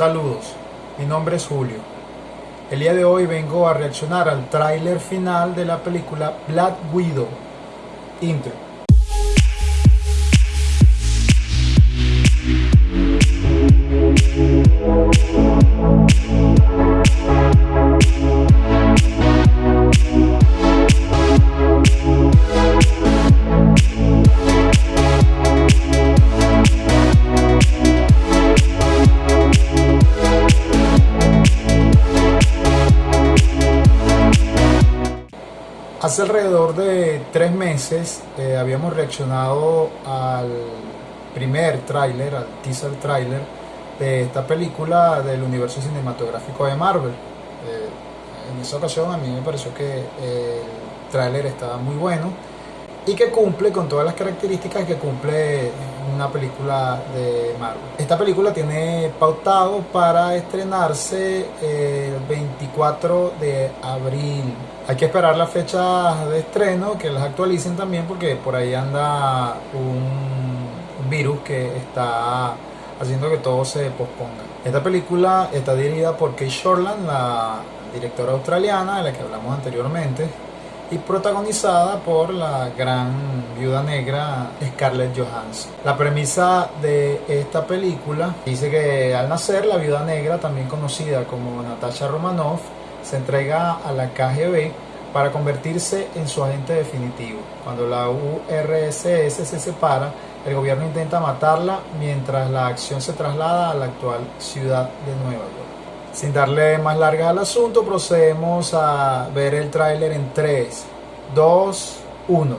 Saludos, mi nombre es Julio. El día de hoy vengo a reaccionar al tráiler final de la película Black Widow. Intro. Hace alrededor de tres meses eh, habíamos reaccionado al primer tráiler, al teaser tráiler de esta película del universo cinematográfico de Marvel. Eh, en esa ocasión a mí me pareció que el tráiler estaba muy bueno y que cumple con todas las características que cumple una película de Marvel. Esta película tiene pautado para estrenarse el 24 de abril. Hay que esperar la fecha de estreno, que las actualicen también porque por ahí anda un virus que está haciendo que todo se posponga. Esta película está dirigida por Kate Shortland, la directora australiana de la que hablamos anteriormente y protagonizada por la gran viuda negra Scarlett Johansson. La premisa de esta película dice que al nacer la viuda negra, también conocida como Natasha Romanoff, se entrega a la KGB para convertirse en su agente definitivo. Cuando la URSS se separa, el gobierno intenta matarla mientras la acción se traslada a la actual ciudad de Nueva York. Sin darle más largas al asunto, procedemos a ver el tráiler en 3, 2, 1.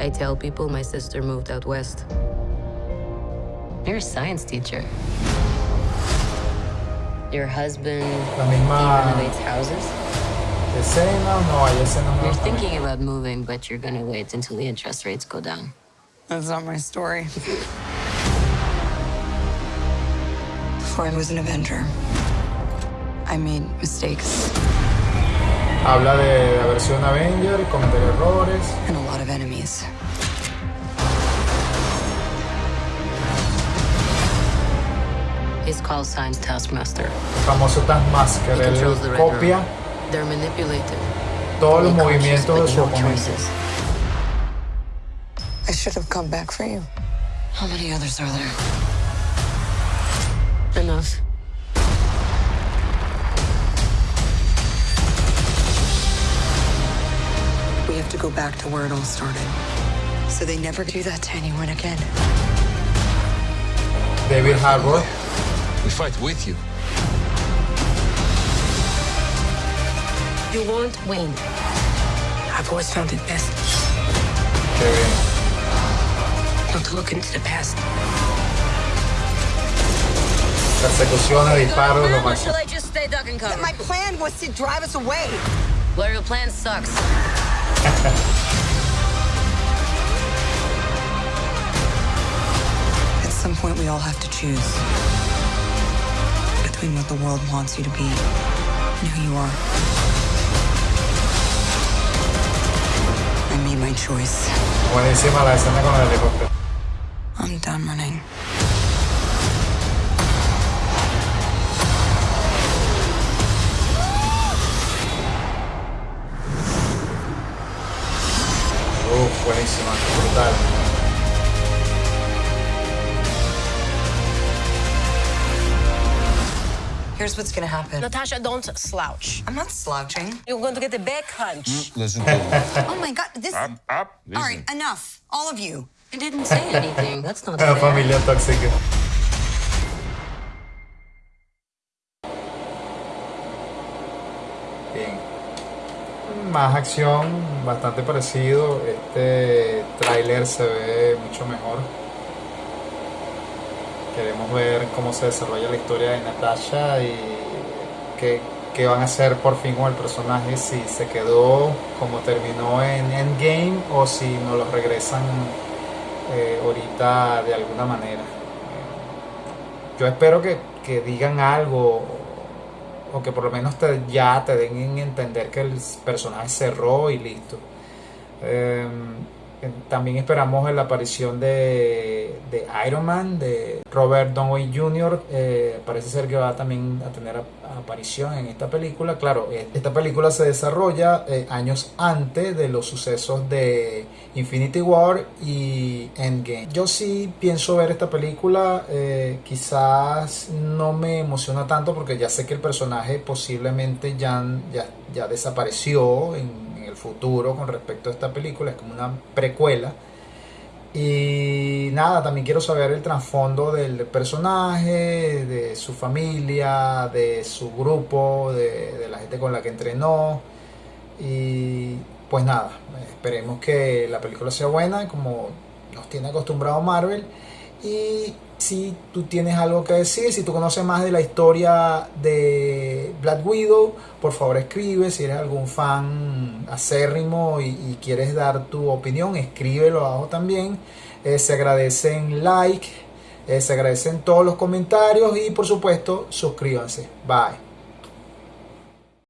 I tell people my sister moved out west. You're a science teacher. Your husband La misma renovates houses. escena, no hay escena You're thinking about moving, but you're gonna wait until the interest rates go down. That's not my story. Before I was an Avenger, I made mistakes Habla de haber sido un Avenger, cometer errores. and a lot of enemies. His call sign's Taskmaster. El famoso Taskmaster, He controls the él copia They're manipulated. todos los Be conscious, movimientos de su oponente. I should have come back for you. How many others are there? Enough. We have to go back to where it all started. So they never do that to anyone again. David Harbour, We fight with you. You won't win. I've always found it best que bien. not to look into the past. Persecuciones, disparos, lo máximo. Shall I just stay duck and cover? My plan was to drive us away. Well, your plan sucks. At some point, we all have to choose between what the world wants you to be and who you are. I made my choice. Buenísima la escena con el helicóptero. I'm done running. Here's what's gonna happen. Natasha, don't slouch. I'm not slouching. You're going to get a back hunch. Mm, listen to me. Oh my god, this. up, up. Listen. All right, enough. All of you. I didn't say anything. That's not La fair. familia tóxica. Bien. Más acción, bastante parecido. Este tráiler se ve mucho mejor. Queremos ver cómo se desarrolla la historia de Natasha y qué, qué van a hacer por fin con el personaje, si se quedó como terminó en Endgame o si nos lo regresan eh, ahorita de alguna manera. Yo espero que, que digan algo o que por lo menos te- ya te den en entender que el personaje cerró y listo. Eh, También esperamos la aparición de, de Iron Man, de Robert Downey Jr. Eh, parece ser que va también a tener aparición en esta película. Claro, eh, esta película se desarrolla eh, años antes de los sucesos de Infinity War y Endgame. Yo sí pienso ver esta película, quizás no me emociona tanto porque ya sé que el personaje posiblemente ya, ya, ya desapareció en futuro con respecto a esta película, es como una precuela. Y nada, también quiero saber el trasfondo del personaje, de su familia, de su grupo, de, la gente con la que entrenó. Y pues nada, esperemos que la película sea buena, como nos tiene acostumbrado Marvel. Y si tú tienes algo que decir, si tú conoces más de la historia de Black Widow, por favor escribe. Si eres algún fan acérrimo y, quieres dar tu opinión, escríbelo abajo también. Eh, se agradecen like, eh, se agradecen todos los comentarios y por supuesto suscríbanse. Bye.